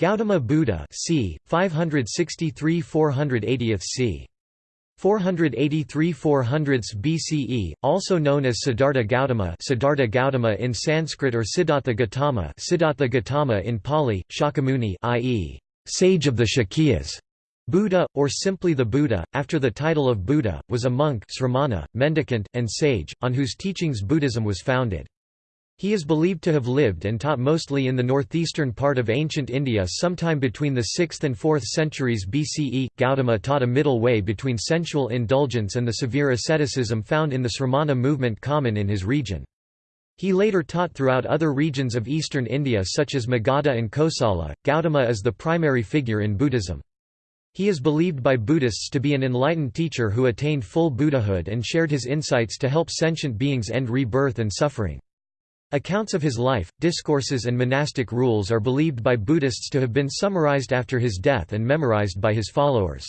Gautama Buddha c. 563–480 c. 483 400s BCE, also known as Siddhartha Gautama Siddhartha Gautama in Sanskrit or Siddhartha Gautama Siddhartha Gautama in Pali, Shakyamuni i.e., sage of the Shakyas. Buddha, or simply the Buddha, after the title of Buddha, was a monk sramana, mendicant, and sage, on whose teachings Buddhism was founded. He is believed to have lived and taught mostly in the northeastern part of ancient India sometime between the 6th and 4th centuries BCE. Gautama taught a middle way between sensual indulgence and the severe asceticism found in the Sramana movement common in his region. He later taught throughout other regions of eastern India such as Magadha and Kosala. Gautama is the primary figure in Buddhism. He is believed by Buddhists to be an enlightened teacher who attained full Buddhahood and shared his insights to help sentient beings end rebirth and suffering. Accounts of his life, discourses and monastic rules are believed by Buddhists to have been summarized after his death and memorized by his followers.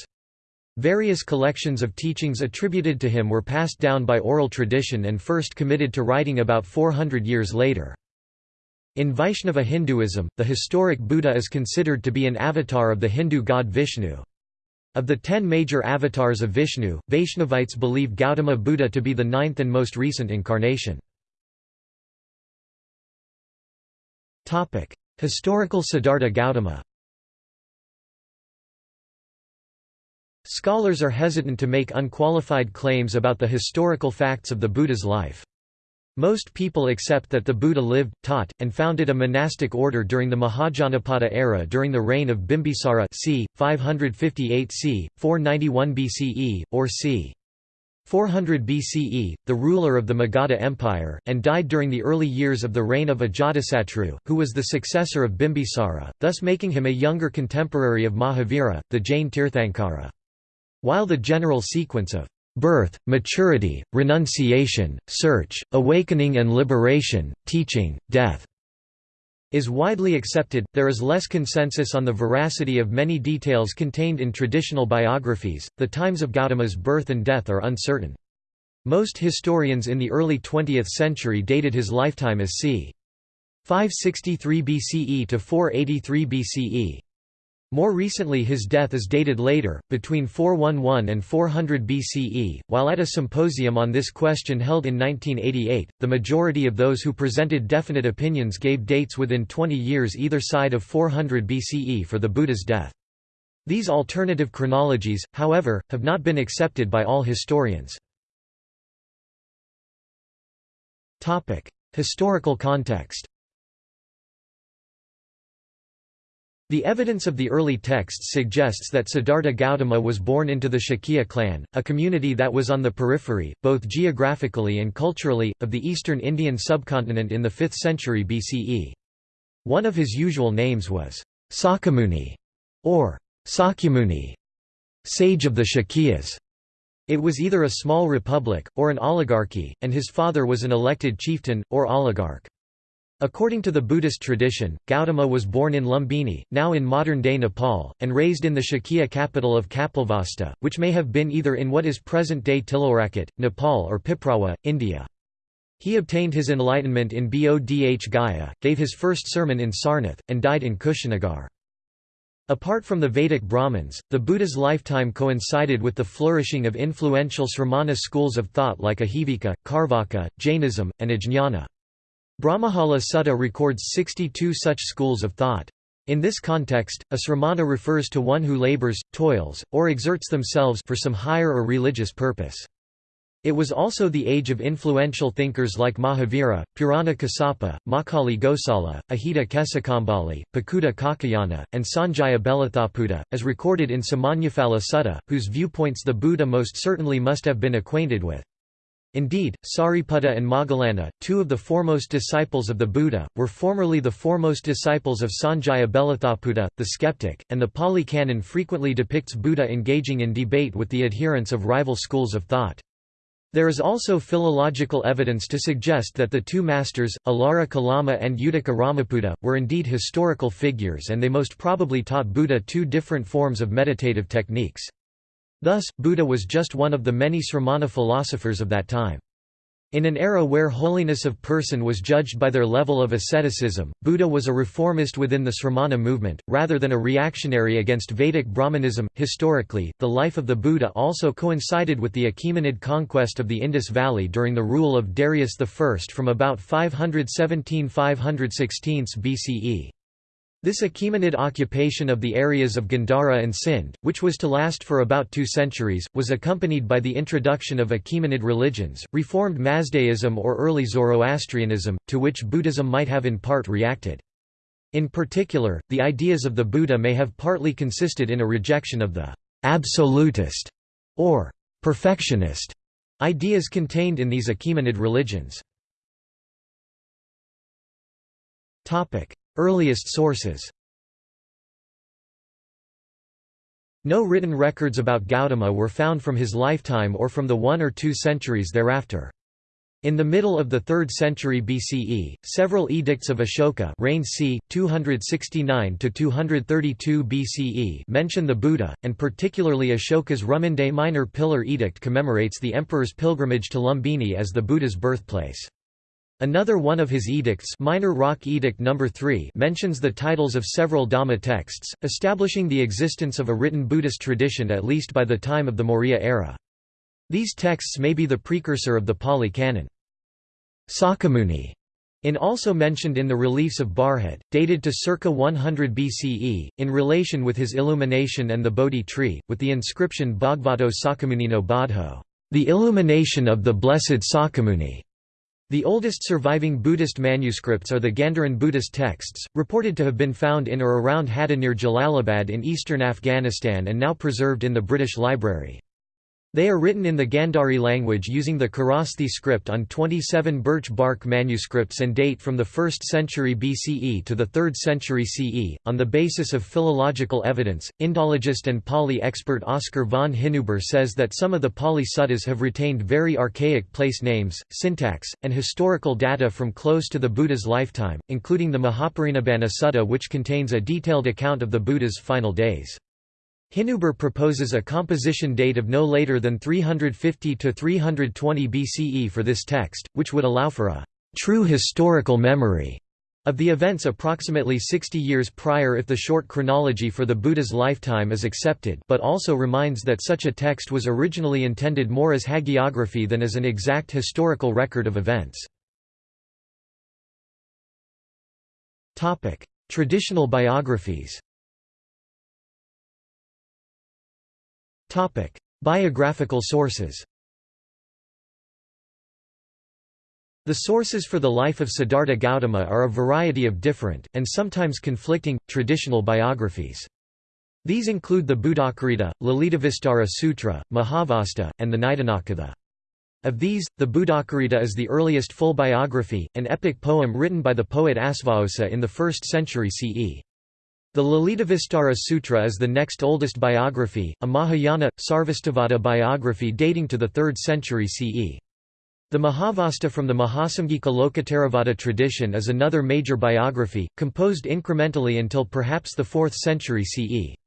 Various collections of teachings attributed to him were passed down by oral tradition and first committed to writing about 400 years later. In Vaishnava Hinduism, the historic Buddha is considered to be an avatar of the Hindu god Vishnu. Of the ten major avatars of Vishnu, Vaishnavites believe Gautama Buddha to be the ninth and most recent incarnation. Historical Siddhartha Gautama Scholars are hesitant to make unqualified claims about the historical facts of the Buddha's life. Most people accept that the Buddha lived, taught, and founded a monastic order during the Mahajanapada era during the reign of Bimbisara c. 558 c. 491 BCE, or c. 400 BCE, the ruler of the Magadha Empire, and died during the early years of the reign of Ajatasattu, who was the successor of Bimbisara, thus making him a younger contemporary of Mahavira, the Jain Tirthankara. While the general sequence of birth, maturity, renunciation, search, awakening and liberation, teaching, death, is widely accepted, there is less consensus on the veracity of many details contained in traditional biographies. The times of Gautama's birth and death are uncertain. Most historians in the early 20th century dated his lifetime as c. 563 BCE to 483 BCE. More recently his death is dated later, between 411 and 400 BCE. While at a symposium on this question held in 1988, the majority of those who presented definite opinions gave dates within 20 years either side of 400 BCE for the Buddha's death. These alternative chronologies, however, have not been accepted by all historians. Historical context The evidence of the early texts suggests that Siddhartha Gautama was born into the Shakya clan, a community that was on the periphery, both geographically and culturally, of the eastern Indian subcontinent in the 5th century BCE. One of his usual names was Sakyamuni, or Sakyamuni, sage of the Shakyas. It was either a small republic, or an oligarchy, and his father was an elected chieftain, or oligarch. According to the Buddhist tradition, Gautama was born in Lumbini, now in modern-day Nepal, and raised in the Shakya capital of Kapilavastu, which may have been either in what is present-day Tilorakot, Nepal or Piprawa, India. He obtained his enlightenment in Bodh Gaya, gave his first sermon in Sarnath, and died in Kushinagar. Apart from the Vedic Brahmins, the Buddha's lifetime coincided with the flourishing of influential Sramana schools of thought like Ajivika, Carvaka, Jainism, and Ajnana. Brahmajala Sutta records 62 such schools of thought. In this context, a sramana refers to one who labors, toils, or exerts themselves for some higher or religious purpose. It was also the age of influential thinkers like Mahavira, Purana Kassapa, Makkhali Gosala, Ajita Kesakamballi, Pakuta Kakayana, and Sanjaya Belatthaputta, as recorded in Samannaphala Sutta, whose viewpoints the Buddha most certainly must have been acquainted with. Indeed, Sariputta and Moggallana, two of the foremost disciples of the Buddha, were formerly the foremost disciples of Sanjaya Belatthaputta, the skeptic, and the Pali Canon frequently depicts Buddha engaging in debate with the adherents of rival schools of thought. There is also philological evidence to suggest that the two masters, Alara Kalama and Uddaka Ramaputta, were indeed historical figures and they most probably taught Buddha two different forms of meditative techniques. Thus, Buddha was just one of the many sramana philosophers of that time. In an era where holiness of person was judged by their level of asceticism, Buddha was a reformist within the Sramana movement, rather than a reactionary against Vedic Brahmanism. Historically, the life of the Buddha also coincided with the Achaemenid conquest of the Indus Valley during the rule of Darius I from about 517–516 BCE. This Achaemenid occupation of the areas of Gandhara and Sind, which was to last for about two centuries, was accompanied by the introduction of Achaemenid religions, reformed Mazdaism or early Zoroastrianism, to which Buddhism might have in part reacted. In particular, the ideas of the Buddha may have partly consisted in a rejection of the «absolutist» or «perfectionist» ideas contained in these Achaemenid religions. Earliest sources No written records about Gautama were found from his lifetime or from the one or two centuries thereafter. In the middle of the 3rd century BCE, several edicts of Ashoka reign c. 269–232 BCE mention the Buddha, and particularly Ashoka's Rummindei Minor Pillar Edict commemorates the emperor's pilgrimage to Lumbini as the Buddha's birthplace. Another one of his edicts Minor Rock Edict No. 3 mentions the titles of several Dhamma texts, establishing the existence of a written Buddhist tradition at least by the time of the Maurya era. These texts may be the precursor of the Pali Canon. Sakyamuni in also mentioned in the reliefs of Bharhut, dated to circa 100 BCE, in relation with his illumination and the Bodhi tree, with the inscription Bhagavato Sakyamunino Bodho, the illumination of the blessed Sakyamuni. The oldest surviving Buddhist manuscripts are the Gandharan Buddhist texts, reported to have been found in or around Hadda near Jalalabad in eastern Afghanistan and now preserved in the British Library. They are written in the Gandhari language using the Kharosthi script on 27 birch bark manuscripts and date from the 1st century BCE to the 3rd century CE. On the basis of philological evidence, Indologist and Pali expert Oscar von Hinuber says that some of the Pali suttas have retained very archaic place names, syntax, and historical data from close to the Buddha's lifetime, including the Mahaparinibbana Sutta, which contains a detailed account of the Buddha's final days. Hinuber proposes a composition date of no later than 350 to 320 BCE for this text, which would allow for a true historical memory of the events approximately 60 years prior if the short chronology for the Buddha's lifetime is accepted but also reminds that such a text was originally intended more as hagiography than as an exact historical record of events. Traditional biographies Topic: Biographical sources. The sources for the life of Siddhartha Gautama are a variety of different, and sometimes conflicting, traditional biographies. These include the Buddhacarita, Lalitavistara Sutra, Mahavastu, and the Nidhanakatha. Of these, the Buddhacarita is the earliest full biography, an epic poem written by the poet Asvaghosha in the 1st century CE. The Lalitavistara Sutra is the next oldest biography, a Mahayana, Sarvastivada biography dating to the 3rd century CE. The Mahavastu from the Mahasamgika Lokottaravada tradition is another major biography, composed incrementally until perhaps the 4th century CE.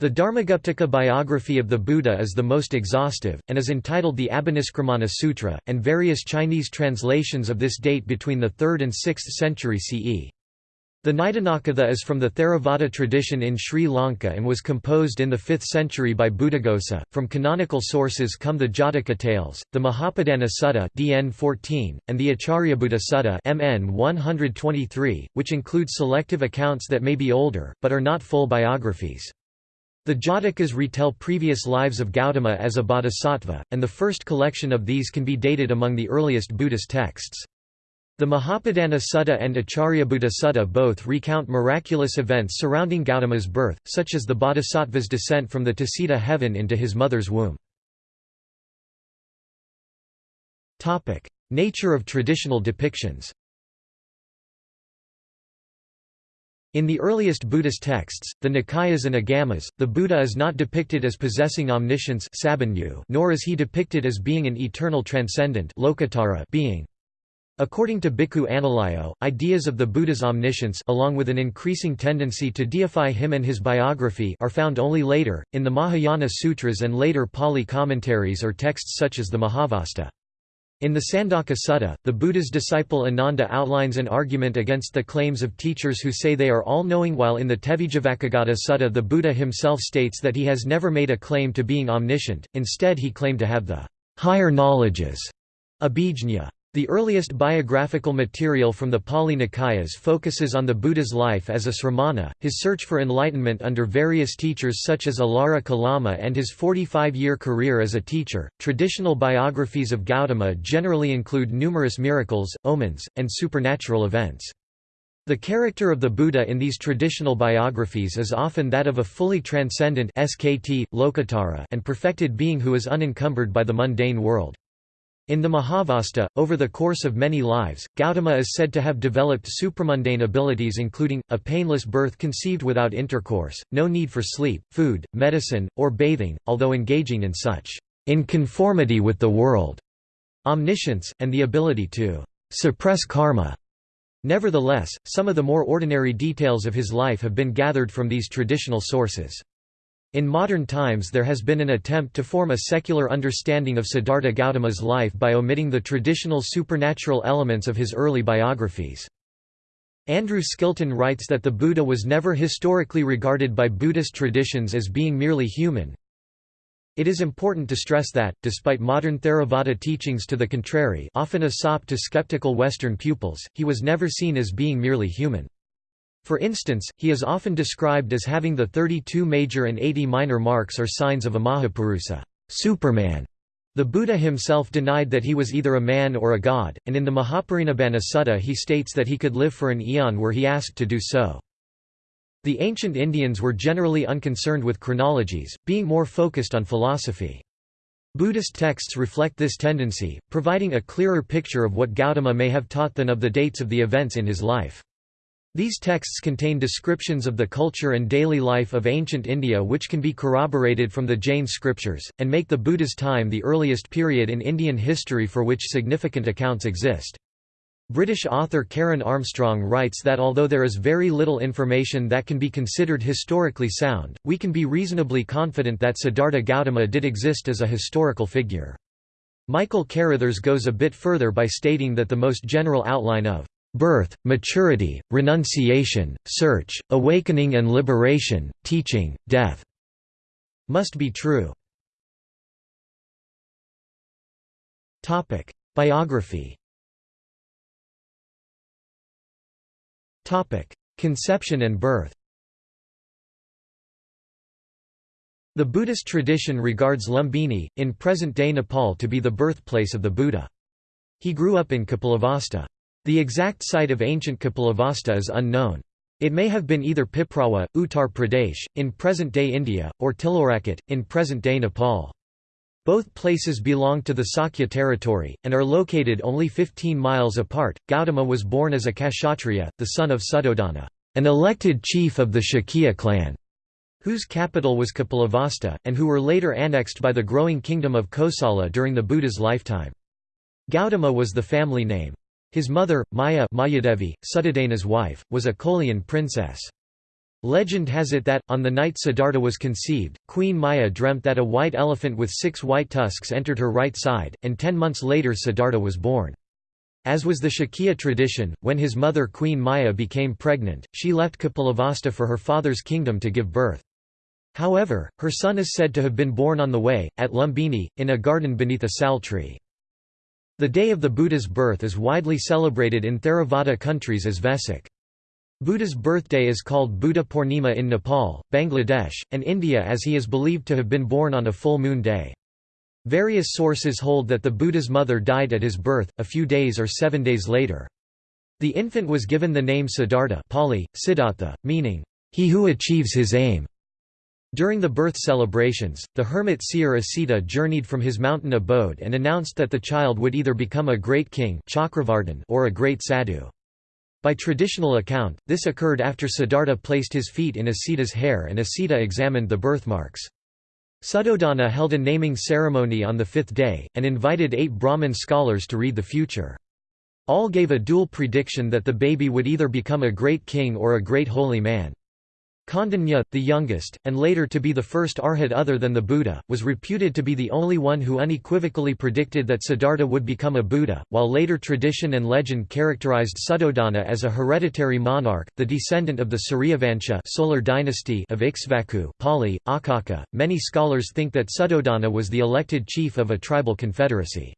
The Dharmaguptaka biography of the Buddha is the most exhaustive, and is entitled the Abhiniskramana Sutra, and various Chinese translations of this date between the 3rd and 6th century CE. The Nidhanakatha is from the Theravada tradition in Sri Lanka and was composed in the 5th century by Buddhaghosa. From canonical sources come the Jataka tales, the Mahapadana Sutta (DN 14) and the Acharyabuddha Sutta (MN 123), which include selective accounts that may be older but are not full biographies. The Jatakas retell previous lives of Gautama as a bodhisattva, and the first collection of these can be dated among the earliest Buddhist texts. The Mahapadana Sutta and Acharyabuddha Sutta both recount miraculous events surrounding Gautama's birth, such as the bodhisattva's descent from the Tusita heaven into his mother's womb. Nature of traditional depictions In the earliest Buddhist texts, the Nikayas and Agamas, the Buddha is not depicted as possessing omniscience nor is he depicted as being an eternal transcendent being. According to Bhikkhu Analayo, ideas of the Buddha's omniscience along with an increasing tendency to deify him and his biography are found only later, in the Mahayana sutras and later Pali commentaries or texts such as the Mahavastu. In the Sandaka Sutta, the Buddha's disciple Ananda outlines an argument against the claims of teachers who say they are all-knowing while in the Tevijjavacchagotta Sutta the Buddha himself states that he has never made a claim to being omniscient, instead he claimed to have the higher knowledges, abhijñā. The earliest biographical material from the Pali Nikayas focuses on the Buddha's life as a sramana, his search for enlightenment under various teachers such as Alara Kalama and his 45-year career as a teacher. Traditional biographies of Gautama generally include numerous miracles, omens, and supernatural events. The character of the Buddha in these traditional biographies is often that of a fully transcendent SKT, Lokotara and perfected being who is unencumbered by the mundane world. In the Mahavastu, over the course of many lives, Gautama is said to have developed supramundane abilities including, a painless birth conceived without intercourse, no need for sleep, food, medicine, or bathing, although engaging in such in conformity with the world, omniscience, and the ability to suppress karma. Nevertheless, some of the more ordinary details of his life have been gathered from these traditional sources. In modern times there has been an attempt to form a secular understanding of Siddhartha Gautama's life by omitting the traditional supernatural elements of his early biographies. Andrew Skilton writes that the Buddha was never historically regarded by Buddhist traditions as being merely human. It is important to stress that, despite modern Theravada teachings to the contrary often a sop to skeptical Western pupils, he was never seen as being merely human. For instance, he is often described as having the 32 major and 80 minor marks or signs of a Mahapurusa Superman". The Buddha himself denied that he was either a man or a god, and in the Mahaparinibbana Sutta he states that he could live for an eon were he asked to do so. The ancient Indians were generally unconcerned with chronologies, being more focused on philosophy. Buddhist texts reflect this tendency, providing a clearer picture of what Gautama may have taught than of the dates of the events in his life. These texts contain descriptions of the culture and daily life of ancient India which can be corroborated from the Jain scriptures, and make the Buddha's time the earliest period in Indian history for which significant accounts exist. British author Karen Armstrong writes that although there is very little information that can be considered historically sound, we can be reasonably confident that Siddhartha Gautama did exist as a historical figure. Michael Carrithers goes a bit further by stating that the most general outline of birth, maturity, renunciation, search, awakening and liberation, teaching, death must be true. Biography. Conception and birth. The Buddhist tradition regards Lumbini, in present-day Nepal to be the birthplace of the Buddha. He grew up in Kapilavastu. The exact site of ancient Kapilavastu is unknown. It may have been either Piprawa, Uttar Pradesh, in present-day India, or Tilorakot, in present-day Nepal. Both places belong to the Sakya territory, and are located only 15 miles apart. Gautama was born as a Kshatriya, the son of Suddhodana, an elected chief of the Shakya clan, whose capital was Kapilavastu, and who were later annexed by the growing kingdom of Kosala during the Buddha's lifetime. Gautama was the family name. His mother, Maya Mayadevi, Suddhodana's wife, was a Kolian princess. Legend has it that, on the night Siddhartha was conceived, Queen Maya dreamt that a white elephant with six white tusks entered her right side, and ten months later Siddhartha was born. As was the Shakya tradition, when his mother Queen Maya became pregnant, she left Kapilavastu for her father's kingdom to give birth. However, her son is said to have been born on the way, at Lumbini, in a garden beneath a sal tree. The day of the Buddha's birth is widely celebrated in Theravada countries as Vesak. Buddha's birthday is called Buddha Purnima in Nepal, Bangladesh, and India as he is believed to have been born on a full moon day. Various sources hold that the Buddha's mother died at his birth, a few days or seven days later. The infant was given the name Siddhartha Pali, Siddhartha, meaning, he who achieves his aim. During the birth celebrations, the hermit seer Asita journeyed from his mountain abode and announced that the child would either become a great king or a great sadhu. By traditional account, this occurred after Siddhartha placed his feet in Asita's hair and Asita examined the birthmarks. Suddhodana held a naming ceremony on the fifth day, and invited eight Brahmin scholars to read the future. All gave a dual prediction that the baby would either become a great king or a great holy man. Kaundinya, the youngest, and later to be the first arhat other than the Buddha, was reputed to be the only one who unequivocally predicted that Siddhartha would become a Buddha, while later tradition and legend characterized Suddhodana as a hereditary monarch, the descendant of the Suryavansha solar dynasty of Ikshvaku Pali, Akaka. Many scholars think that Suddhodana was the elected chief of a tribal confederacy.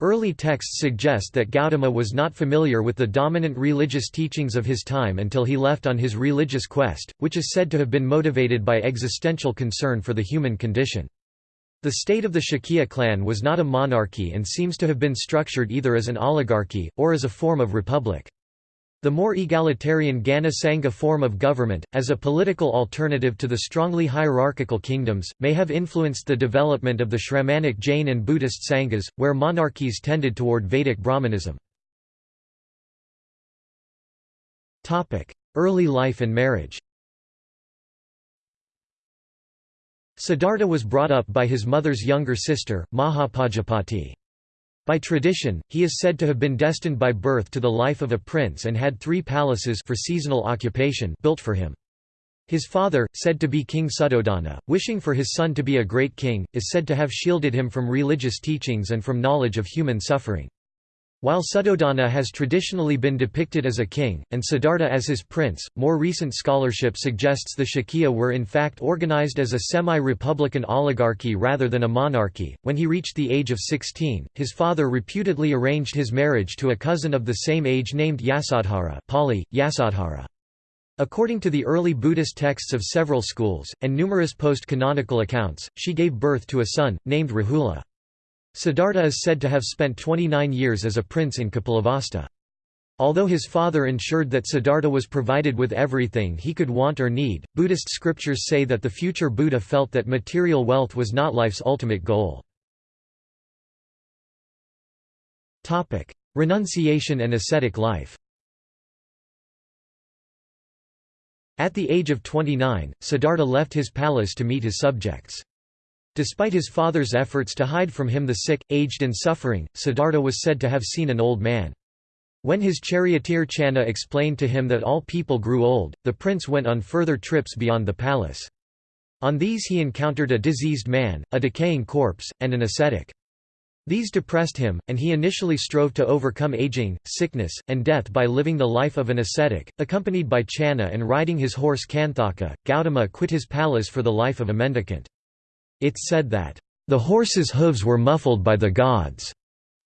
Early texts suggest that Gautama was not familiar with the dominant religious teachings of his time until he left on his religious quest, which is said to have been motivated by existential concern for the human condition. The state of the Shakya clan was not a monarchy and seems to have been structured either as an oligarchy, or as a form of republic. The more egalitarian Gana Sangha form of government, as a political alternative to the strongly hierarchical kingdoms, may have influenced the development of the Shramanic Jain and Buddhist Sanghas, where monarchies tended toward Vedic Brahmanism. Early life and marriage Siddhartha was brought up by his mother's younger sister, Mahapajapati. By tradition, he is said to have been destined by birth to the life of a prince and had three palaces for seasonal occupation built for him. His father, said to be King Suddhodana, wishing for his son to be a great king, is said to have shielded him from religious teachings and from knowledge of human suffering. While Suddhodana has traditionally been depicted as a king, and Siddhartha as his prince, more recent scholarship suggests the Shakya were in fact organized as a semi-republican oligarchy rather than a monarchy. When he reached the age of 16, his father reputedly arranged his marriage to a cousin of the same age named Yasodhara Yasodhara. According to the early Buddhist texts of several schools, and numerous post-canonical accounts, she gave birth to a son, named Rahula. Siddhartha is said to have spent 29 years as a prince in Kapilavastu. Although his father ensured that Siddhartha was provided with everything he could want or need, Buddhist scriptures say that the future Buddha felt that material wealth was not life's ultimate goal. Renunciation and ascetic life At the age of 29, Siddhartha left his palace to meet his subjects. Despite his father's efforts to hide from him the sick, aged and suffering, Siddhartha was said to have seen an old man. When his charioteer Channa explained to him that all people grew old, the prince went on further trips beyond the palace. On these he encountered a diseased man, a decaying corpse, and an ascetic. These depressed him, and he initially strove to overcome aging, sickness, and death by living the life of an ascetic. Accompanied by Channa and riding his horse Kanthaka, Gautama quit his palace for the life of a mendicant. It's said that, "...the horse's hooves were muffled by the gods,"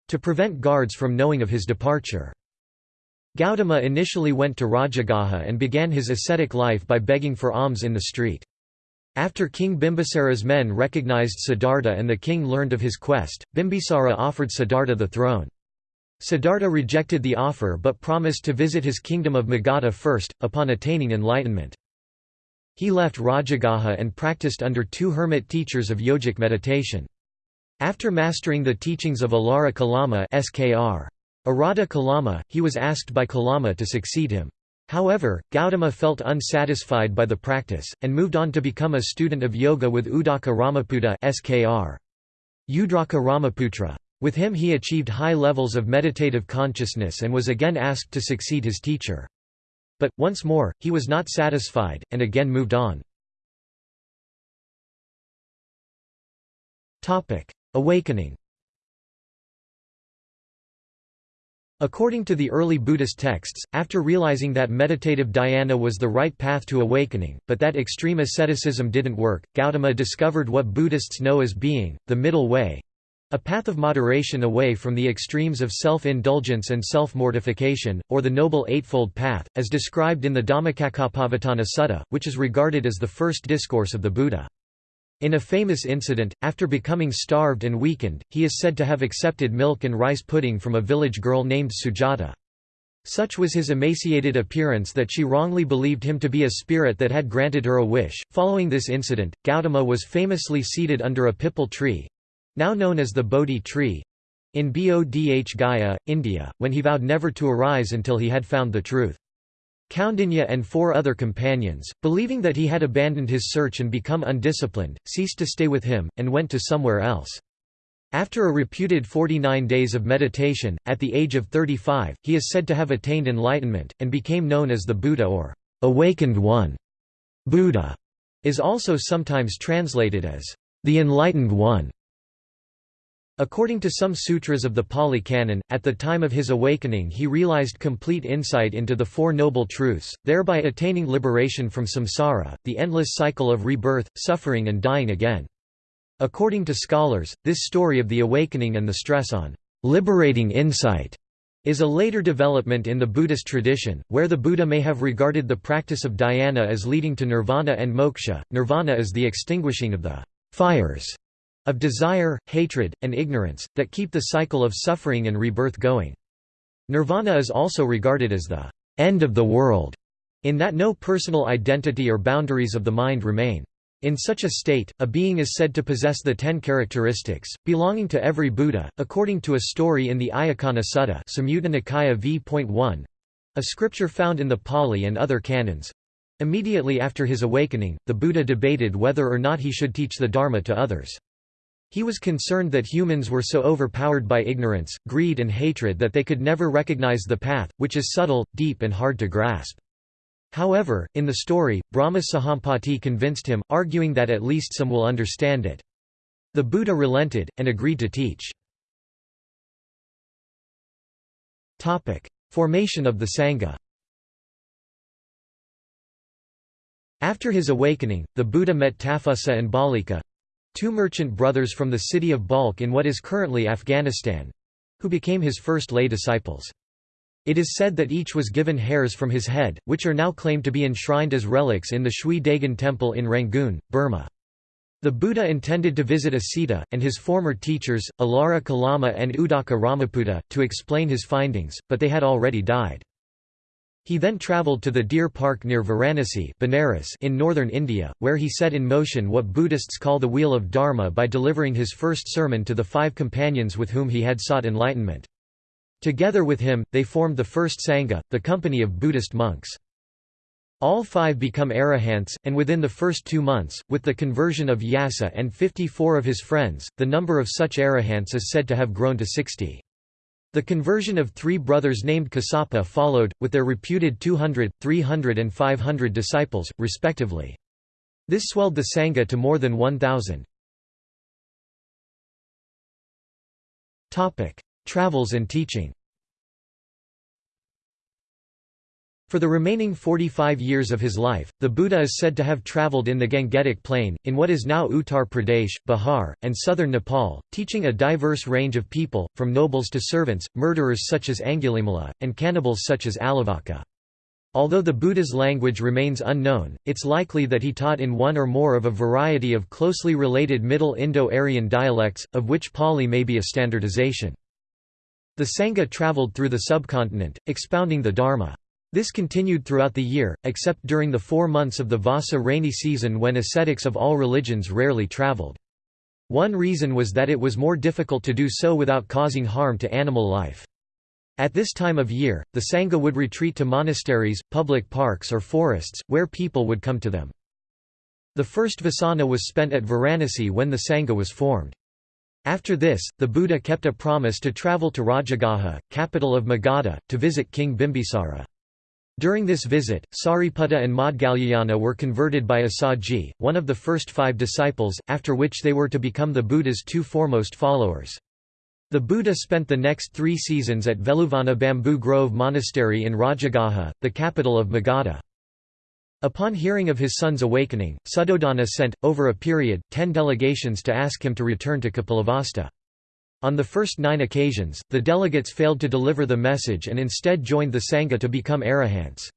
to prevent guards from knowing of his departure. Gautama initially went to Rajagaha and began his ascetic life by begging for alms in the street. After King Bimbisara's men recognized Siddhartha and the king learned of his quest, Bimbisara offered Siddhartha the throne. Siddhartha rejected the offer but promised to visit his kingdom of Magadha first, upon attaining enlightenment. He left Rajagaha and practiced under two hermit teachers of yogic meditation. After mastering the teachings of Alara Kalama SKR. Arada Kalama, he was asked by Kalama to succeed him. However, Gautama felt unsatisfied by the practice, and moved on to become a student of yoga with Udaka Ramaputta SKR. Udraka Ramaputra. With him he achieved high levels of meditative consciousness and was again asked to succeed his teacher. But, once more, he was not satisfied, and again moved on. Awakening According to the early Buddhist texts, after realizing that meditative dhyana was the right path to awakening, but that extreme asceticism didn't work, Gautama discovered what Buddhists know as being, the middle way, a path of moderation away from the extremes of self-indulgence and self-mortification, or the Noble Eightfold Path, as described in the Dhammacakkappavattana Sutta, which is regarded as the first discourse of the Buddha. In a famous incident, after becoming starved and weakened, he is said to have accepted milk and rice pudding from a village girl named Sujata. Such was his emaciated appearance that she wrongly believed him to be a spirit that had granted her a wish. Following this incident, Gautama was famously seated under a pipal tree, now known as the Bodhi tree, in Bodh Gaya, India, when he vowed never to arise until he had found the truth. Kaundinya and four other companions, believing that he had abandoned his search and become undisciplined, ceased to stay with him, and went to somewhere else. After a reputed 49 days of meditation, at the age of 35, he is said to have attained enlightenment, and became known as the Buddha or awakened one. Buddha is also sometimes translated as the enlightened one. According to some sutras of the Pali Canon, at the time of his awakening he realized complete insight into the Four Noble Truths, thereby attaining liberation from samsara, the endless cycle of rebirth, suffering and dying again. According to scholars, this story of the awakening and the stress on liberating insight is a later development in the Buddhist tradition, where the Buddha may have regarded the practice of dhyana as leading to nirvana and moksha. Nirvana is the extinguishing of the fires of desire, hatred, and ignorance, that keep the cycle of suffering and rebirth going. Nirvana is also regarded as the end of the world, in that no personal identity or boundaries of the mind remain. In such a state, a being is said to possess the ten characteristics, belonging to every Buddha, according to a story in the Ayacana Sutta Samyutta Nikaya v.1, a scripture found in the Pali and other canons. Immediately after his awakening, the Buddha debated whether or not he should teach the Dharma to others. He was concerned that humans were so overpowered by ignorance, greed and hatred that they could never recognize the path, which is subtle, deep and hard to grasp. However, in the story, Brahma Sahampati convinced him, arguing that at least some will understand it. The Buddha relented, and agreed to teach. Formation of the Sangha After his awakening, the Buddha met Tapussa and Balika—two merchant brothers from the city of Balkh in what is currently Afghanistan—who became his first lay disciples. It is said that each was given hairs from his head, which are now claimed to be enshrined as relics in the Shwe Dagon Temple in Rangoon, Burma. The Buddha intended to visit Asita, and his former teachers, Alara Kalama and Udaka Ramaputta, to explain his findings, but they had already died. He then travelled to the Deer Park near Varanasi Benares in northern India, where he set in motion what Buddhists call the Wheel of Dharma by delivering his first sermon to the five companions with whom he had sought enlightenment. Together with him, they formed the first Sangha, the company of Buddhist monks. All five become arahants, and within the first two months, with the conversion of Yasa and 54 of his friends, the number of such arahants is said to have grown to 60. The conversion of three brothers named Kassapa followed, with their reputed 200, 300 and 500 disciples, respectively. This swelled the Sangha to more than 1,000. Travels and teaching For the remaining 45 years of his life, the Buddha is said to have travelled in the Gangetic Plain, in what is now Uttar Pradesh, Bihar, and southern Nepal, teaching a diverse range of people, from nobles to servants, murderers such as Angulimala, and cannibals such as Alavaka. Although the Buddha's language remains unknown, it's likely that he taught in one or more of a variety of closely related Middle Indo-Aryan dialects, of which Pali may be a standardization. The Sangha travelled through the subcontinent, expounding the Dharma. This continued throughout the year, except during the four months of the Vassa rainy season when ascetics of all religions rarely travelled. One reason was that it was more difficult to do so without causing harm to animal life. At this time of year, the Sangha would retreat to monasteries, public parks or forests, where people would come to them. The first Vasana was spent at Varanasi when the Sangha was formed. After this, the Buddha kept a promise to travel to Rajagaha, capital of Magadha, to visit King Bimbisara. During this visit, Sariputta and Maudgalyayana were converted by Assaji, one of the first five disciples, after which they were to become the Buddha's two foremost followers. The Buddha spent the next three seasons at Veluvana Bamboo Grove Monastery in Rajagaha, the capital of Magadha. Upon hearing of his son's awakening, Suddhodana sent, over a period, ten delegations to ask him to return to Kapilavastu. On the first nine occasions, the delegates failed to deliver the message and instead joined the Sangha to become arahants.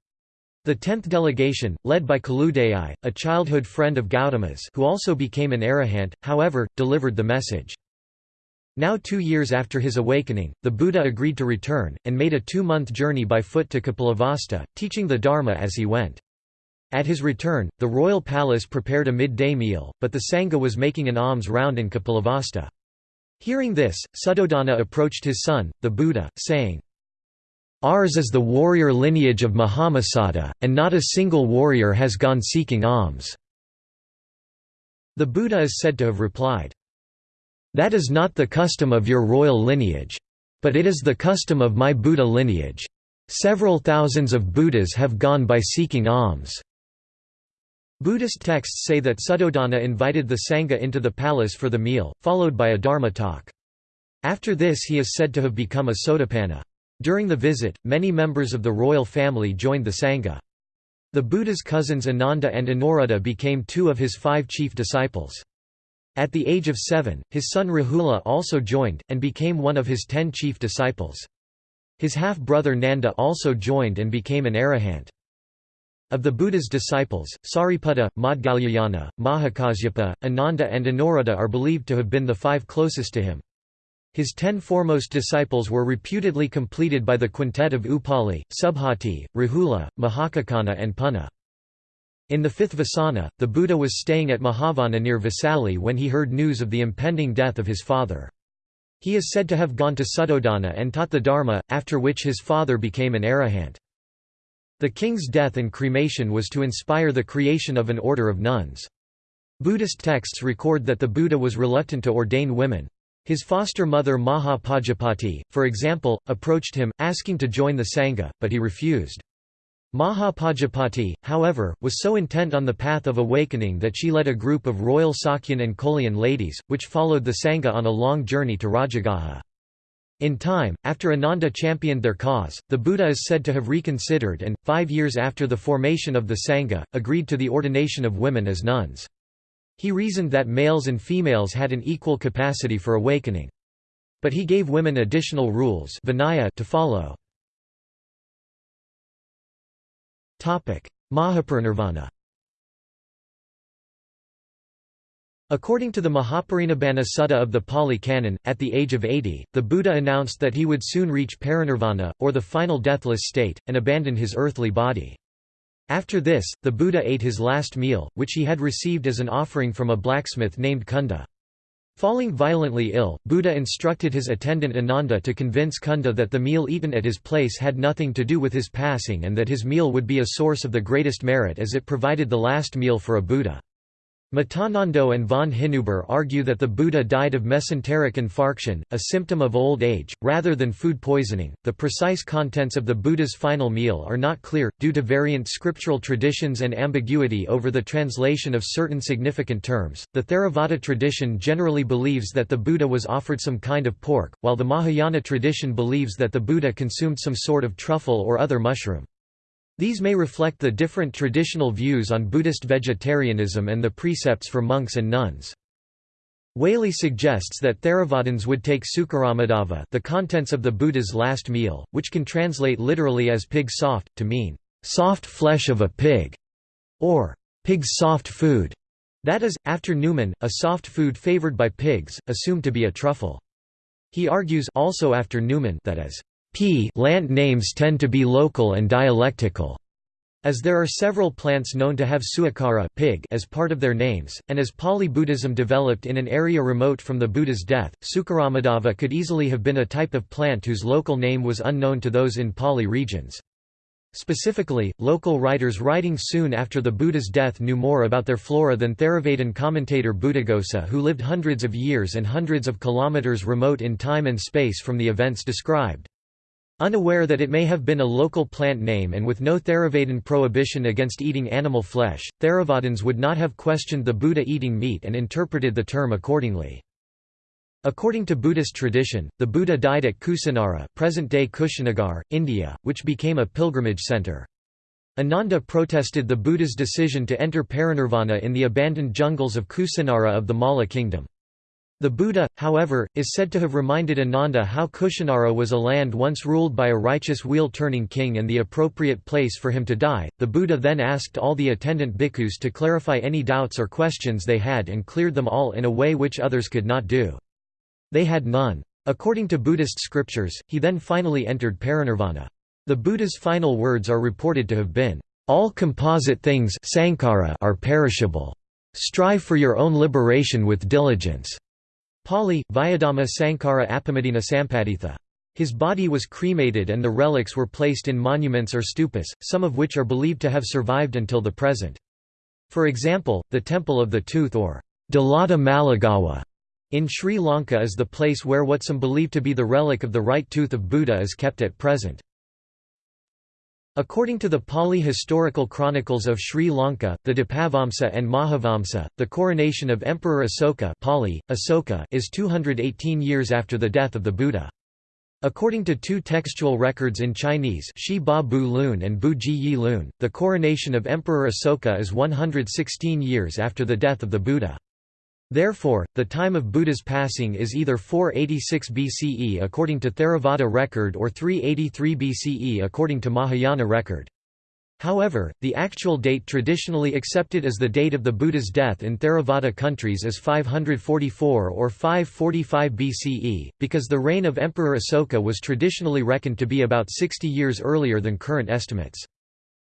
The tenth delegation, led by Kaludayi, a childhood friend of Gautama's who also became an arahant, however, delivered the message. Now two years after his awakening, the Buddha agreed to return, and made a two-month journey by foot to Kapilavastu, teaching the Dharma as he went. At his return, the royal palace prepared a midday meal, but the Sangha was making an alms round in Kapilavastu. Hearing this, Suddhodana approached his son, the Buddha, saying, Ours is the warrior lineage of Mahamasada, and not a single warrior has gone seeking alms. The Buddha is said to have replied, That is not the custom of your royal lineage. But it is the custom of my Buddha lineage. Several thousands of Buddhas have gone by seeking alms. Buddhist texts say that Suddhodana invited the Sangha into the palace for the meal, followed by a Dharma talk. After this he is said to have become a Sotapanna. During the visit, many members of the royal family joined the Sangha. The Buddha's cousins Ananda and Anuruddha became two of his five chief disciples. At the age of seven, his son Rahula also joined, and became one of his ten chief disciples. His half-brother Nanda also joined and became an arahant. Of the Buddha's disciples, Sariputta, Maudgalyayana, Mahakasyapa, Ananda and Anuruddha are believed to have been the five closest to him. His ten foremost disciples were reputedly completed by the quintet of Upali, Subhuti, Rahula, Mahakaccana and Punna. In the fifth Vasana, the Buddha was staying at Mahavana near Vesali when he heard news of the impending death of his father. He is said to have gone to Suddhodana and taught the Dharma, after which his father became an arahant. The king's death and cremation was to inspire the creation of an order of nuns. Buddhist texts record that the Buddha was reluctant to ordain women. His foster mother Maha Pajapati, for example, approached him, asking to join the Sangha, but he refused. Maha Pajapati, however, was so intent on the path of awakening that she led a group of royal Sakyan and Kolyan ladies, which followed the Sangha on a long journey to Rajagaha. In time, after Ananda championed their cause, the Buddha is said to have reconsidered and, five years after the formation of the Sangha, agreed to the ordination of women as nuns. He reasoned that males and females had an equal capacity for awakening. But he gave women additional rules to follow. Mahaparinirvana According to the Mahaparinibbana Sutta of the Pali Canon, at the age of 80, the Buddha announced that he would soon reach parinirvana, or the final deathless state, and abandon his earthly body. After this, the Buddha ate his last meal, which he had received as an offering from a blacksmith named Kunda. Falling violently ill, Buddha instructed his attendant Ananda to convince Kunda that the meal eaten at his place had nothing to do with his passing and that his meal would be a source of the greatest merit as it provided the last meal for a Buddha. Mettanando and von Hinuber argue that the Buddha died of mesenteric infarction, a symptom of old age, rather than food poisoning. The precise contents of the Buddha's final meal are not clear, due to variant scriptural traditions and ambiguity over the translation of certain significant terms. The Theravada tradition generally believes that the Buddha was offered some kind of pork, while the Mahayana tradition believes that the Buddha consumed some sort of truffle or other mushroom. These may reflect the different traditional views on Buddhist vegetarianism and the precepts for monks and nuns. Waley suggests that Theravadins would take Sukaramadava the contents of the Buddha's last meal, which can translate literally as pig soft, to mean, "...soft flesh of a pig", or "...pig's soft food", that is, after Newman, a soft food favored by pigs, assumed to be a truffle. He argues also after Newman that as P land names tend to be local and dialectical. As there are several plants known to have suakara pig as part of their names, and as Pali Buddhism developed in an area remote from the Buddha's death, Sukaramadava could easily have been a type of plant whose local name was unknown to those in Pali regions. Specifically, local writers writing soon after the Buddha's death knew more about their flora than Theravadin commentator Buddhaghosa who lived hundreds of years and hundreds of kilometers remote in time and space from the events described. Unaware that it may have been a local plant name and with no Theravadin prohibition against eating animal flesh, Theravadins would not have questioned the Buddha eating meat and interpreted the term accordingly. According to Buddhist tradition, the Buddha died at Kusinara present-day Kushinagar, India, which became a pilgrimage center. Ananda protested the Buddha's decision to enter parinirvana in the abandoned jungles of Kusinara of the Malla kingdom. The Buddha, however, is said to have reminded Ananda how Kushinara was a land once ruled by a righteous wheel-turning king and the appropriate place for him to die. The Buddha then asked all the attendant bhikkhus to clarify any doubts or questions they had and cleared them all in a way which others could not do. They had none. According to Buddhist scriptures, he then finally entered parinirvana. The Buddha's final words are reported to have been, "All composite things are perishable. Strive for your own liberation with diligence." Pali, Vyadama Sankara Apamadina Sampaditha. His body was cremated and the relics were placed in monuments or stupas, some of which are believed to have survived until the present. For example, the Temple of the Tooth or Dalada Maligawa in Sri Lanka is the place where what some believe to be the relic of the right tooth of Buddha is kept at present. According to the Pali historical chronicles of Sri Lanka, the Dipavamsa and Mahavamsa, the coronation of Emperor Asoka, Pali, Asoka is 218 years after the death of the Buddha. According to two textual records in Chinese Shi Ba Bu Lun and Bu Ji Yi Lun, the coronation of Emperor Asoka is 116 years after the death of the Buddha. Therefore, the time of Buddha's passing is either 486 BCE according to Theravada record or 383 BCE according to Mahayana record. However, the actual date traditionally accepted as the date of the Buddha's death in Theravada countries is 544 or 545 BCE, because the reign of Emperor Asoka was traditionally reckoned to be about 60 years earlier than current estimates.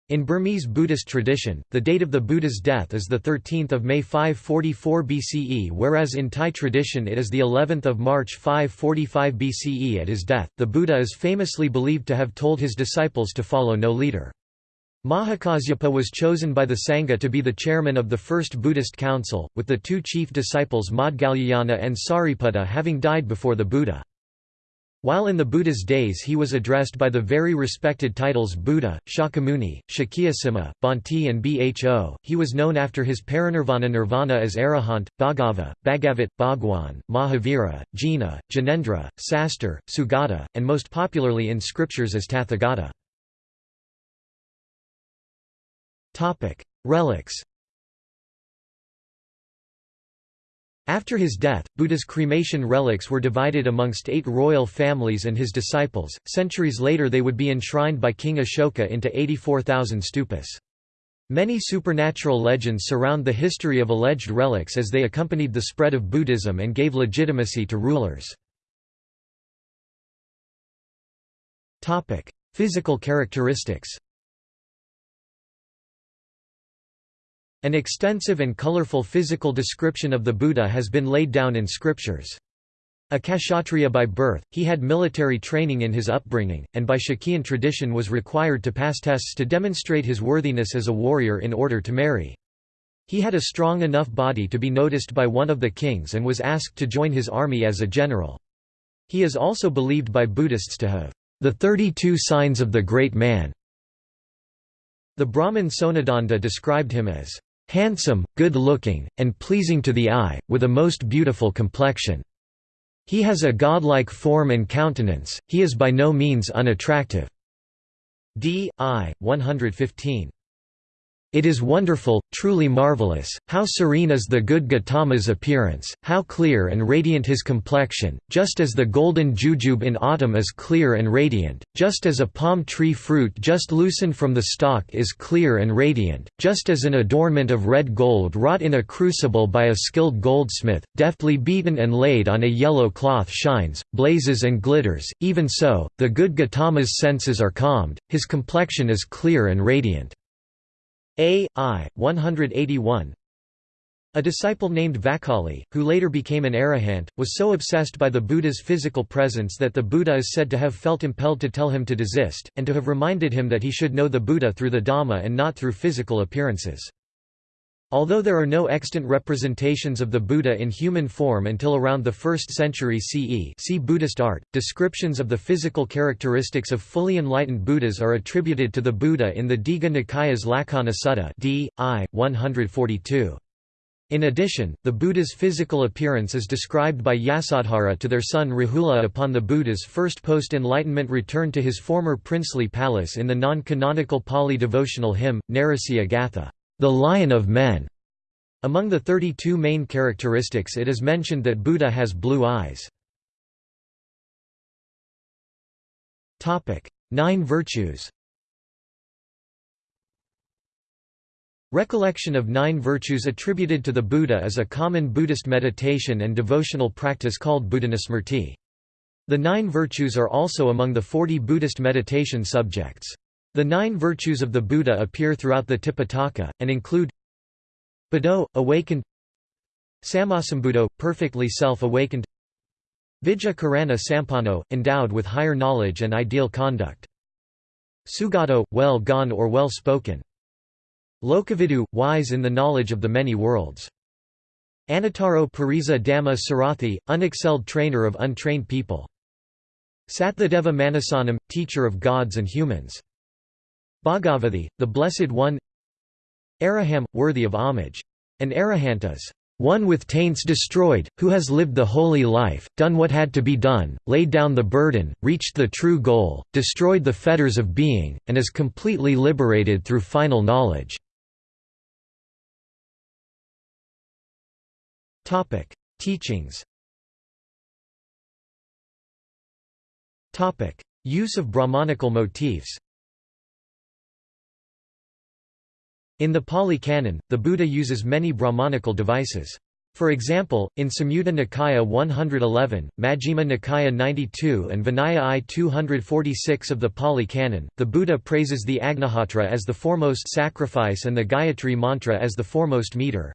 In Burmese Buddhist tradition, the date of the Buddha's death is the 13th of May 544 BCE whereas in Thai tradition it is the 11th of March 545 BCE at his death. The Buddha is famously believed to have told his disciples to follow no leader. Mahakasyapa was chosen by the Sangha to be the chairman of the first Buddhist council, with the two chief disciples Maudgalyayana and Sariputta having died before the Buddha. While in the Buddha's days he was addressed by the very respected titles Buddha, Shakyamuni, Shakyasima, Bhante and Bho, he was known after his parinirvana nirvana as Arahant, Bhagava, Bhagavat, Bhagwan, Mahavira, Jina, Jinendra, Sastar, Sugata, and most popularly in scriptures as Tathagata. Relics After his death, Buddha's cremation relics were divided amongst eight royal families and his disciples. Centuries later, they would be enshrined by King Ashoka into 84,000 stupas. Many supernatural legends surround the history of alleged relics as they accompanied the spread of Buddhism and gave legitimacy to rulers. Physical characteristics An extensive and colorful physical description of the Buddha has been laid down in scriptures. A Kshatriya by birth, he had military training in his upbringing, and by Shakyan tradition was required to pass tests to demonstrate his worthiness as a warrior in order to marry. He had a strong enough body to be noticed by one of the kings and was asked to join his army as a general. He is also believed by Buddhists to have the 32 signs of the great man. The Brahmin Sonadanda described him as handsome, good-looking, and pleasing to the eye, with a most beautiful complexion. He has a godlike form and countenance, he is by no means unattractive." D. I. 115. It is wonderful, truly marvelous, how serene is the good Gautama's appearance, how clear and radiant his complexion, just as the golden jujube in autumn is clear and radiant, just as a palm tree fruit just loosened from the stalk is clear and radiant, just as an adornment of red gold wrought in a crucible by a skilled goldsmith, deftly beaten and laid on a yellow cloth shines, blazes and glitters, even so, the good Gautama's senses are calmed, his complexion is clear and radiant. A. I. 181 A disciple named Vakali, who later became an arahant, was so obsessed by the Buddha's physical presence that the Buddha is said to have felt impelled to tell him to desist, and to have reminded him that he should know the Buddha through the Dhamma and not through physical appearances. Although there are no extant representations of the Buddha in human form until around the 1st century CE see Buddhist art, descriptions of the physical characteristics of fully enlightened Buddhas are attributed to the Buddha in the Digha Nikaya's Lakkhana Sutta d. I. 142. In addition, the Buddha's physical appearance is described by Yasodhara to their son Rahula upon the Buddha's first post-enlightenment return to his former princely palace in the non-canonical Pali devotional hymn, Narasiha Gatha the lion of men. Among the 32 main characteristics it is mentioned that Buddha has blue eyes. Nine virtues Recollection of nine virtues attributed to the Buddha is a common Buddhist meditation and devotional practice called Buddhanusmrti. The nine virtues are also among the 40 Buddhist meditation subjects. The nine virtues of the Buddha appear throughout the Tipitaka, and include Buddho, awakened Sammasambuddho, perfectly self-awakened Vijja Karana Sampanno, endowed with higher knowledge and ideal conduct Sugato, well gone or well spoken Lokavidu, wise in the knowledge of the many worlds Anuttaro Purisa Dhamma Sarathi, unexcelled trainer of untrained people Sattva Deva Manussanam, teacher of gods and humans Bhagavathi, the Blessed One. Araham, worthy of homage. An arahant is one with taints destroyed, who has lived the holy life, done what had to be done, laid down the burden, reached the true goal, destroyed the fetters of being, and is completely liberated through final knowledge. Teachings. Use of Brahmanical motifs In the Pali Canon, the Buddha uses many Brahmanical devices. For example, in Samyutta Nikaya 111, Majjhima Nikaya 92 and Vinaya I 246 of the Pali Canon, the Buddha praises the Agnihotra as the foremost sacrifice and the Gayatri mantra as the foremost meter.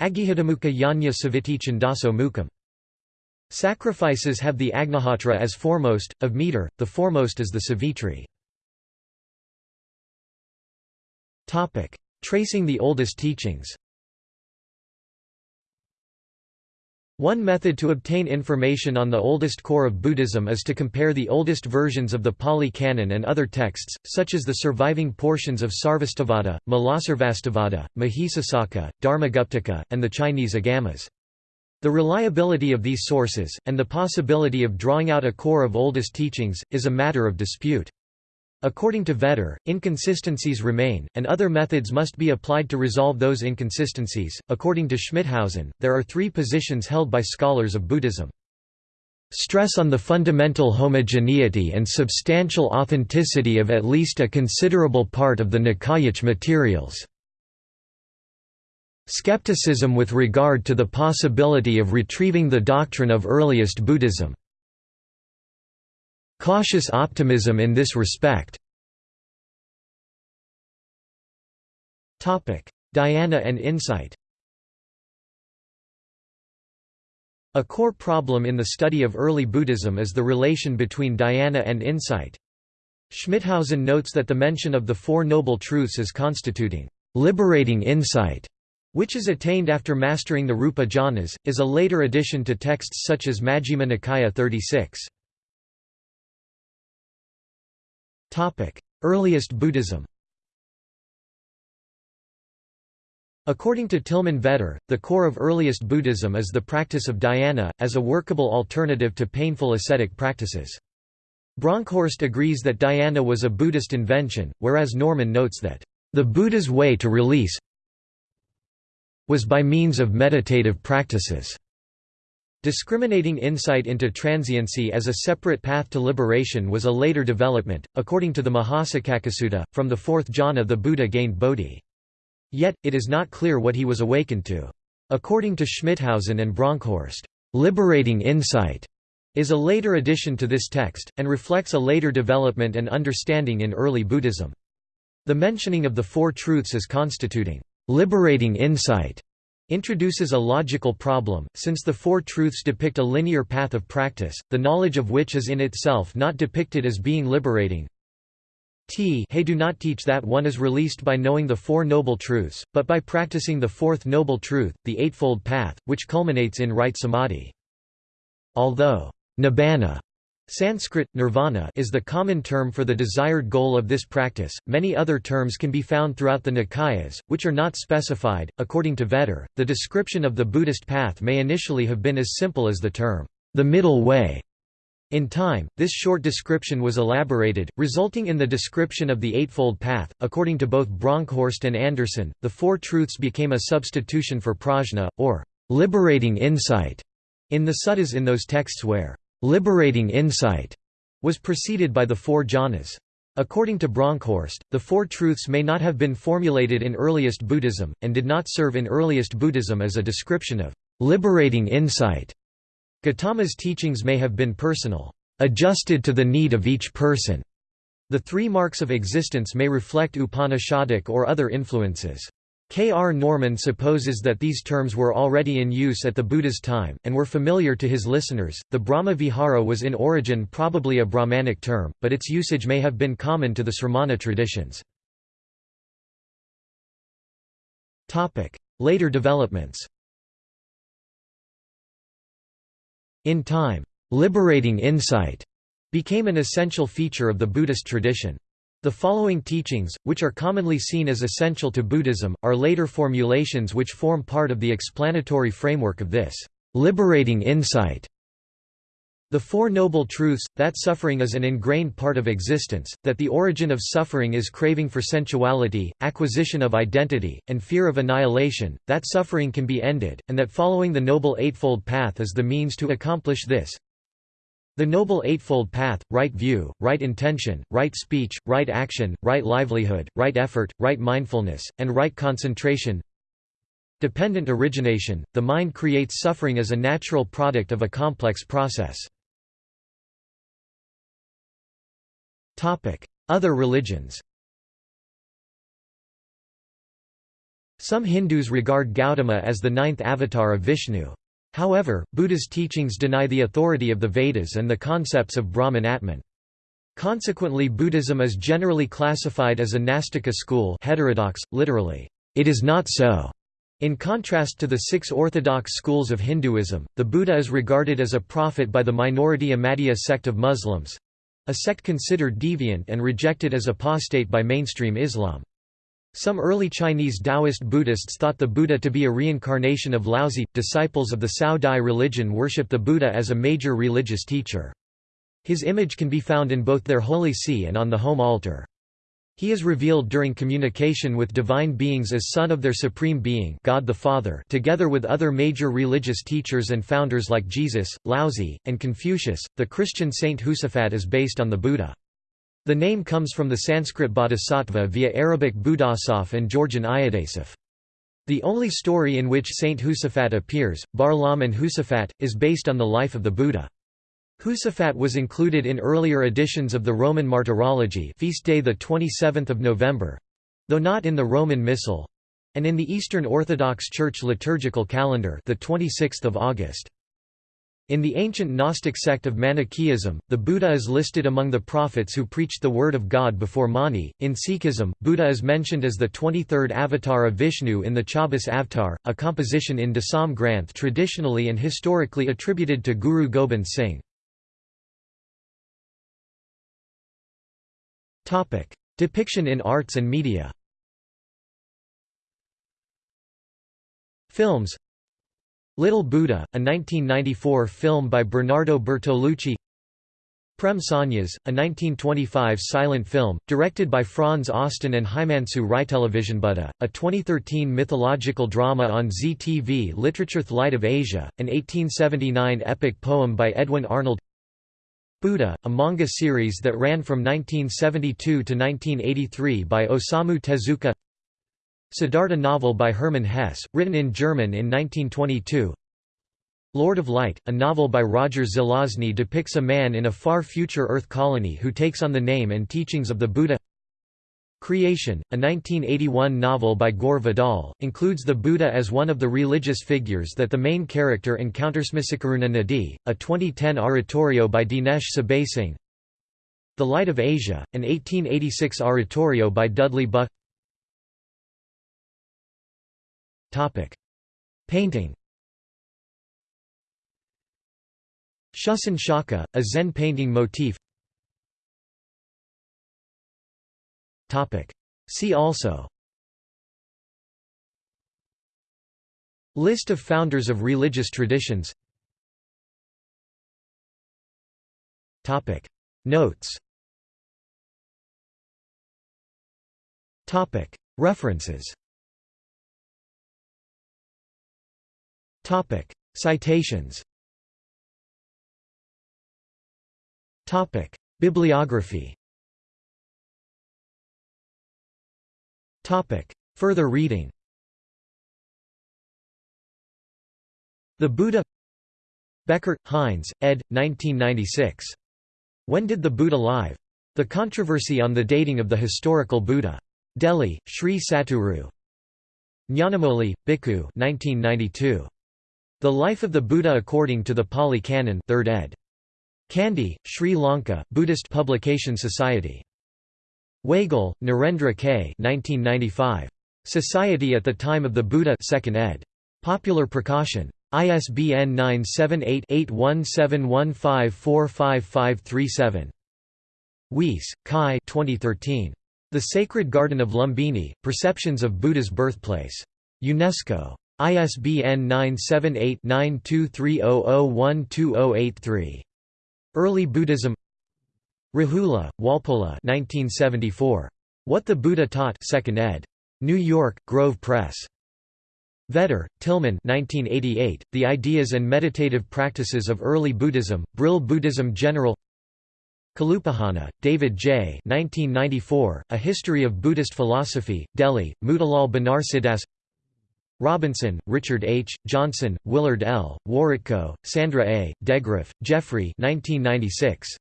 Agihidamukha Yanya Saviti Chandaso Mukham. Sacrifices have the Agnihotra as foremost, of meter, the foremost is the Savitri. Topic: Tracing the oldest teachings. One method to obtain information on the oldest core of Buddhism is to compare the oldest versions of the Pali Canon and other texts, such as the surviving portions of Sarvastivada, Mulasarvastivada, Mahisasaka, Dharmaguptaka, and the Chinese Agamas. The reliability of these sources, and the possibility of drawing out a core of oldest teachings, is a matter of dispute. According to Vetter, inconsistencies remain, and other methods must be applied to resolve those inconsistencies. According to Schmithausen, there are three positions held by scholars of Buddhism. Stress on the fundamental homogeneity and substantial authenticity of at least a considerable part of the Nikayic materials. Skepticism with regard to the possibility of retrieving the doctrine of earliest Buddhism. Cautious optimism in this respect Dhyana and insight A core problem in the study of early Buddhism is the relation between dhyana and insight. Schmithausen notes that the mention of the Four Noble Truths as constituting liberating insight, which is attained after mastering the Rupa jhanas, is a later addition to texts such as Majjhima Nikaya 36. Earliest Buddhism According to Tilman Vetter, the core of earliest Buddhism is the practice of dhyana, as a workable alternative to painful ascetic practices. Bronkhorst agrees that dhyana was a Buddhist invention, whereas Norman notes that, "...the Buddha's way to release was by means of meditative practices." Discriminating insight into transiency as a separate path to liberation was a later development. According to the Mahasaccakasutta, from the fourth jhana the Buddha gained bodhi. Yet, it is not clear what he was awakened to. According to Schmithausen and Bronkhorst, liberating insight is a later addition to this text, and reflects a later development and understanding in early Buddhism. The mentioning of the Four Truths as constituting liberating insight introduces a logical problem, since the Four Truths depict a linear path of practice, the knowledge of which is in itself not depicted as being liberating. T hey do not teach that one is released by knowing the Four Noble Truths, but by practicing the Fourth Noble Truth, the Eightfold Path, which culminates in right samadhi. Although nibbana Sanskrit, nirvana is the common term for the desired goal of this practice. Many other terms can be found throughout the Nikayas, which are not specified. According to Vetter, the description of the Buddhist path may initially have been as simple as the term, the middle way. In time, this short description was elaborated, resulting in the description of the Eightfold Path. According to both Bronkhorst and Anderson, the Four Truths became a substitution for prajna, or liberating insight, in the suttas in those texts where liberating insight was preceded by the four jhanas. According to Bronkhorst, the Four Truths may not have been formulated in earliest Buddhism, and did not serve in earliest Buddhism as a description of liberating insight. Gautama's teachings may have been personal, adjusted to the need of each person. The three marks of existence may reflect Upanishadic or other influences. K. R. Norman supposes that these terms were already in use at the Buddha's time, and were familiar to his listeners. The Brahma Vihara was in origin probably a Brahmanic term, but its usage may have been common to the Sramana traditions. Later developments In time, liberating insight became an essential feature of the Buddhist tradition. The following teachings, which are commonly seen as essential to Buddhism, are later formulations which form part of the explanatory framework of this liberating insight. The Four Noble Truths, that suffering is an ingrained part of existence, that the origin of suffering is craving for sensuality, acquisition of identity, and fear of annihilation, that suffering can be ended, and that following the Noble Eightfold Path is the means to accomplish this. The Noble Eightfold Path, right view, right intention, right speech, right action, right livelihood, right effort, right mindfulness, and right concentration Dependent origination, the mind creates suffering as a natural product of a complex process. Other religions Some Hindus regard Gautama as the ninth avatar of Vishnu. However, Buddha's teachings deny the authority of the Vedas and the concepts of Brahman Atman. Consequently Buddhism is generally classified as a Nastika school heterodox, literally, it is not so. In contrast to the six orthodox schools of Hinduism, the Buddha is regarded as a prophet by the minority Ahmadiyya sect of Muslims, a sect considered deviant and rejected as apostate by mainstream Islam. Some early Chinese Taoist Buddhists thought the Buddha to be a reincarnation of Laozi. Disciples of the Cao Dai religion worship the Buddha as a major religious teacher. His image can be found in both their holy see and on the home altar. He is revealed during communication with divine beings as son of their supreme being God the Father together with other major religious teachers and founders like Jesus, Laozi, and Confucius. The Christian saint Josaphat is based on the Buddha. The name comes from the Sanskrit bodhisattva via Arabic Budasaf and Georgian Iodasaph. The only story in which Saint Josaphat appears, Barlaam and Josaphat, is based on the life of the Buddha. Josaphat was included in earlier editions of the Roman Martyrology feast day 27 November, though not in the Roman Missal, and in the Eastern Orthodox Church liturgical calendar the 26th of August. In the ancient Gnostic sect of Manichaeism, the Buddha is listed among the prophets who preached the word of God before Mani. In Sikhism, Buddha is mentioned as the 23rd avatar of Vishnu in the Chaubis Avtar, a composition in Dasam Granth traditionally and historically attributed to Guru Gobind Singh. Topic: Depiction in arts and media. Films Little Buddha, a 1994 film by Bernardo Bertolucci. Prem Sannyas, a 1925 silent film, directed by Franz Osten and Himanshu Buddha, a 2013 mythological drama on ZTV Literature Light of Asia, an 1879 epic poem by Edwin Arnold. Buddha, a manga series that ran from 1972 to 1983 by Osamu Tezuka Siddhartha novel by Hermann Hesse, written in German in 1922 Lord of Light, a novel by Roger Zelazny depicts a man in a far future Earth colony who takes on the name and teachings of the Buddha. Creation, a 1981 novel by Gore Vidal, includes the Buddha as one of the religious figures that the main character encounters. Masikaruna Nadi, a 2010 oratorio by Dinesh Subasinghe The Light of Asia, an 1886 oratorio by Dudley Buck Painting. Shussan Shaka, a Zen painting motif. See also. List of founders of religious traditions. Notes. References Citations Topic: Bibliography Topic. Further reading The Buddha Becker, Heinz, ed. 1996. When Did the Buddha Live? The Controversy on the Dating of the Historical Buddha. Delhi, Sri Satguru. Nyanamoli, Bhikkhu 1992. The Life of the Buddha According to the Pali Canon 3rd ed. Kandy, Sri Lanka, Buddhist Publication Society. Wagle, Narendra K. 1995. Society at the Time of the Buddha 2nd ed. Popular Prakashan. ISBN 978-8171545537. Weiss, Kai 2013. The Sacred Garden of Lumbini, Perceptions of Buddha's Birthplace. UNESCO. ISBN 978-9230012083. Early Buddhism Rahula, Walpola 1974. What the Buddha Taught 2nd ed. New York, Grove Press. Vetter, Tilman 1988, The Ideas and Meditative Practices of Early Buddhism, Brill Buddhism General Kalupahana, David J. 1994, A History of Buddhist Philosophy, Delhi, Motilal Banarsidass Robinson, Richard H., Johnson, Willard L., Wawrytko, Sandra A., Degraff, Jeffrey 1996.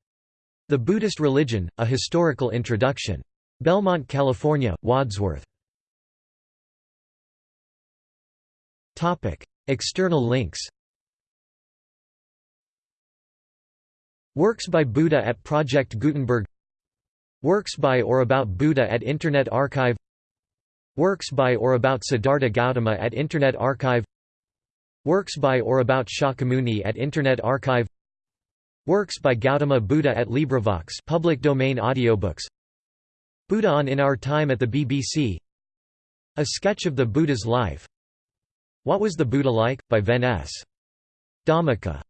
The Buddhist Religion, A Historical Introduction. Belmont, California, Wadsworth. External links Works by Buddha at Project Gutenberg Works by or about Buddha at Internet Archive Works by or about Siddhartha Gautama at Internet Archive. Works by or about Shakyamuni at Internet Archive. Works by Gautama Buddha at LibriVox public domain audiobooks. Buddha on In Our Time at the BBC A sketch of the Buddha's life. What Was the Buddha Like? by Ven S. Dhammika